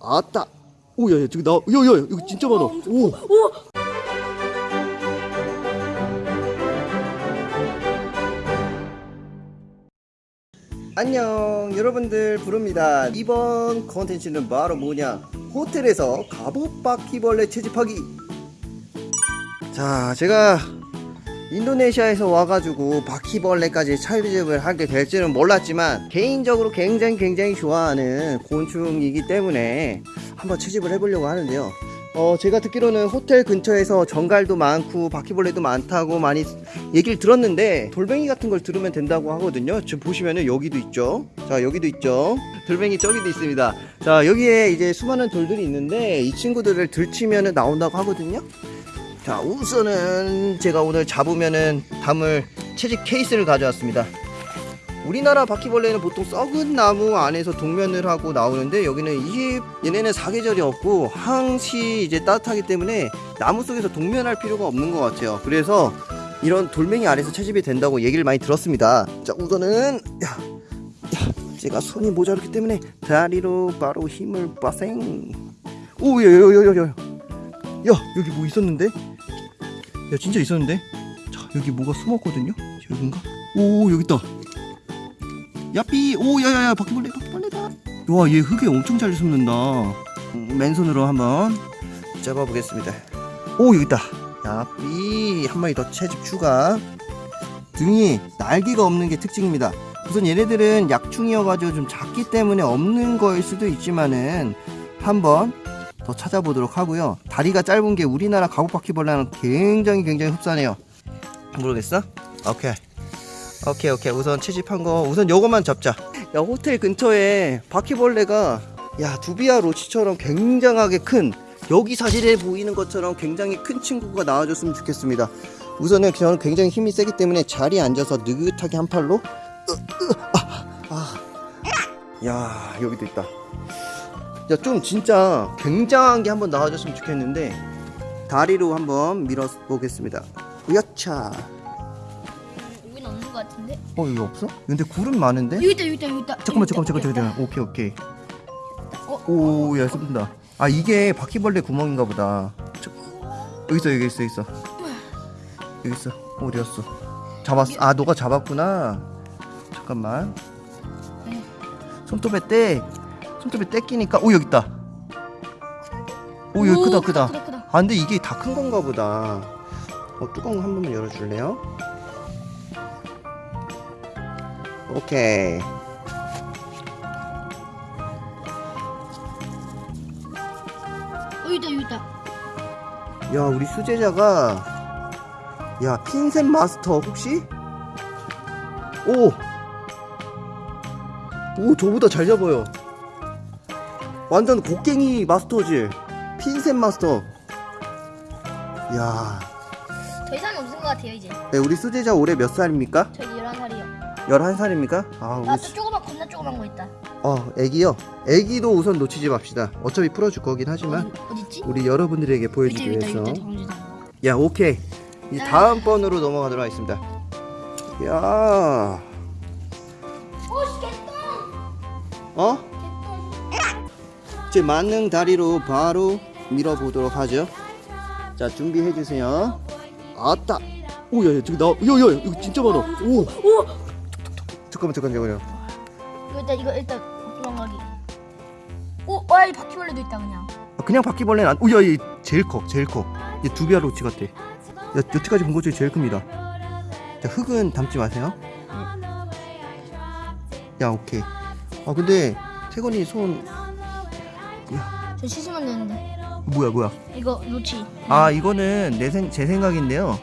아따. 오야야 저기 나 야야 여기 진짜 많아. 오. 안녕 여러분들 부릅니다. 이번 컨텐츠는 바로 뭐냐? 호텔에서 갑옷 바퀴벌레 채집하기. 자 제가 인도네시아에서 와가지고 바퀴벌레까지 채집을 하게 될지는 몰랐지만 개인적으로 굉장히 굉장히 좋아하는 곤충이기 때문에 한번 채집을 해보려고 하는데요. 어 제가 듣기로는 호텔 근처에서 정갈도 많고 바퀴벌레도 많다고 많이 얘기를 들었는데 돌멩이 같은 걸 들으면 된다고 하거든요. 지금 보시면은 여기도 있죠? 자 여기도 있죠? 돌멩이 저기도 있습니다. 자 여기에 이제 수많은 돌들이 있는데 이 친구들을 들치면은 나온다고 하거든요 자 우선은 제가 오늘 잡으면은 담을 채집 케이스를 가져왔습니다. 우리나라 바퀴벌레는 보통 썩은 나무 안에서 동면을 하고 나오는데 여기는 이게 얘네는 사계절이 없고 항시 이제 따뜻하기 때문에 나무 속에서 동면할 필요가 없는 것 같아요. 그래서 이런 돌멩이 아래서 채집이 된다고 얘기를 많이 들었습니다. 자 우선은 야, 야 제가 손이 모자르기 때문에 다리로 바로 힘을 빠생. 오야야야야야 야 여기 뭐 있었는데? 야 진짜 있었는데? 자 여기 뭐가 숨었거든요? 여긴가? 오 여기 있다. 야삐 오 야야야 바퀴벌레 바퀴벌레다. 와 얘 흙에 엄청 잘 숨는다. 음, 맨손으로 한번 잡아보겠습니다. 오 여기 있다. 야삐 한 마리 더 채집 추가. 등이 날개가 없는 게 특징입니다. 우선 얘네들은 약충이어가지고 좀 작기 때문에 없는 거일 수도 있지만은 한번 더 찾아보도록 하고요. 다리가 짧은 게 우리나라 가구바퀴벌레는 굉장히 굉장히 흡사해요. 모르겠어? 오케이. 오케이 오케이. 우선 채집한 거 우선 요것만 잡자. 야 호텔 근처에 바퀴벌레가 야 두비아 로치처럼 굉장하게 큰 여기 사진에 보이는 것처럼 굉장히 큰 친구가 나와줬으면 좋겠습니다. 우선은 저는 굉장히 힘이 세기 때문에 자리에 앉아서 느긋하게 한 팔로 으, 으, 아, 아. 야 여기도 있다. 야 좀 진짜 굉장한 게 한번 나와줬으면 좋겠는데 다리로 한번 밀어 보겠습니다. 으야차. 여긴 없는 것 같은데? 어 여기 없어? 근데 굴은 많은데? 여기 있다 여기 있다 여기 있다. 잠깐만 잠깐만 잠깐만. 잠깐만. 오케이 오케이. 어? 오야 쏜다. 아 이게 바퀴벌레 구멍인가 보다. 저, 여기 있어 여기 있어 있어. 여기 있어. 어디 갔어? 잡았어. 아 너가 잡았구나. 잠깐만. 네. 손톱에 떼 손톱에 떼 끼니까 오 여기 있다. 오 여기 오, 크다 크다. 크다 크다. 아 근데 이게 다 큰 건가 보다. 어, 뚜껑 한 번만 열어줄래요? 오케이. 여기 있다 여기 있다. 야 우리 수제자가 야 핀셋 마스터 혹시? 오! 오 저보다 잘 잡아요 완전 곡괭이 마스터지. 핀셋 마스터. 야. 더 이상 없는 것 같아요 이제. 네, 우리 수제자 올해 몇 살입니까? 저 11살이요. 11살입니까? 아 우리 아또 수... 조그만 겁나 조그만 거 있다. 어 애기요? 애기도 우선 놓치지 맙시다. 어차피 풀어줄 거긴 하지만 어디? 우리 여러분들에게 보여주기 위해서. 있다 야 오케이. 이제 다음 번으로 넘어가도록 하겠습니다. 야. 오 개똥 어? 제 만능 다리로 바로 밀어 보도록 하죠. 자 준비해 주세요. 아따. 오야야 저기 나 야야 이거 진짜 많아. 오. 오! 잠깐만 잠깐만 잠깐만요. 이거 일단 이거 일단 도망가기. 오! 와이 바퀴벌레도 있다 그냥. 아, 그냥 바퀴벌레는 안 오야 얘 제일 커 제일 커얘 두비아 로치 같아. 야 여태까지 본 것 중에 제일 큽니다. 자 흙은 담지 마세요. 야 오케이. 아 근데 태건이 손 저 씻으면 되는데. 뭐야 뭐야? 이거 놓치 아 이거는 내 생, 제 생각인데요.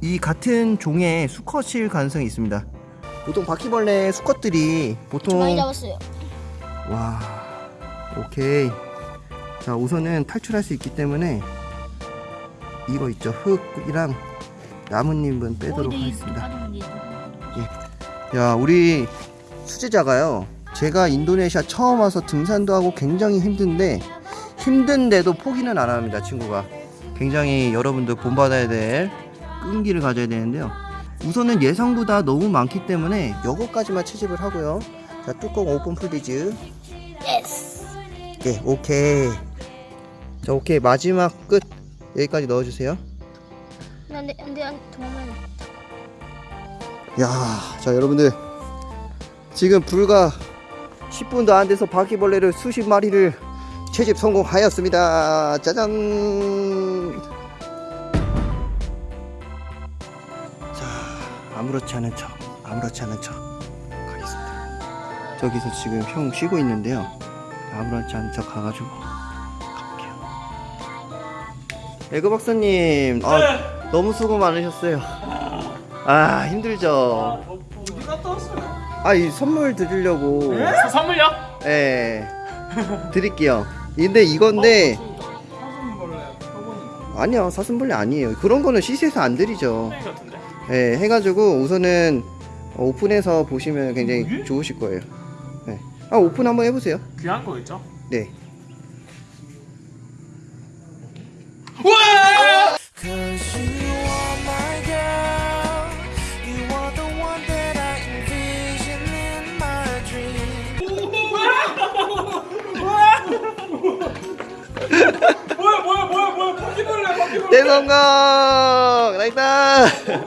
이 같은 종의 수컷일 가능성이 있습니다. 보통 바퀴벌레 수컷들이 보통 많이 잡았어요. 와 오케이. 자 우선은 탈출할 수 있기 때문에 이거 있죠. 흙이랑 나뭇잎은 빼도록 하겠습니다. 이제 야 우리 수제자가요 제가 인도네시아 처음 와서 등산도 하고 굉장히 힘든데 힘든데도 포기는 안 합니다 친구가 굉장히 여러분들 본받아야 될 끈기를 가져야 되는데요 우선은 예상보다 너무 많기 때문에 요거까지만 채집을 하고요 자 뚜껑 open please yes 예, 오케이. 자, 오케이. 마지막 끝. 여기까지 넣어주세요. 안돼 안돼 안돼 도망가야 야, 자, 여러분들. 지금 불과 10분도 안 돼서 바퀴벌레를 수십 마리를 채집 성공하였습니다. 짜잔. 자, 아무렇지 않은 척, 아무렇지 않은 척 가겠습니다. 저기서 지금 형 쉬고 있는데요. 아무렇지 않은 척 가가지고 가볼게요. 에그 박사님, 아, 너무 수고 많으셨어요. 아, 힘들죠. 어디 갔다 왔어요? 아, 이 선물 드리려고. 선물요? 예. 드릴게요. 근데 이건데 사슴벌레 표본인가? 아니요 사슴벌레 아니에요. 그런 거는 시세에서 안 드리죠. 예, 해가지고 우선은 어, 오픈해서 보시면 굉장히 예? 좋으실 거예요. 예. 아 오픈 한번 해보세요. 귀한 거 있죠? 네. You 뭐야 뭐야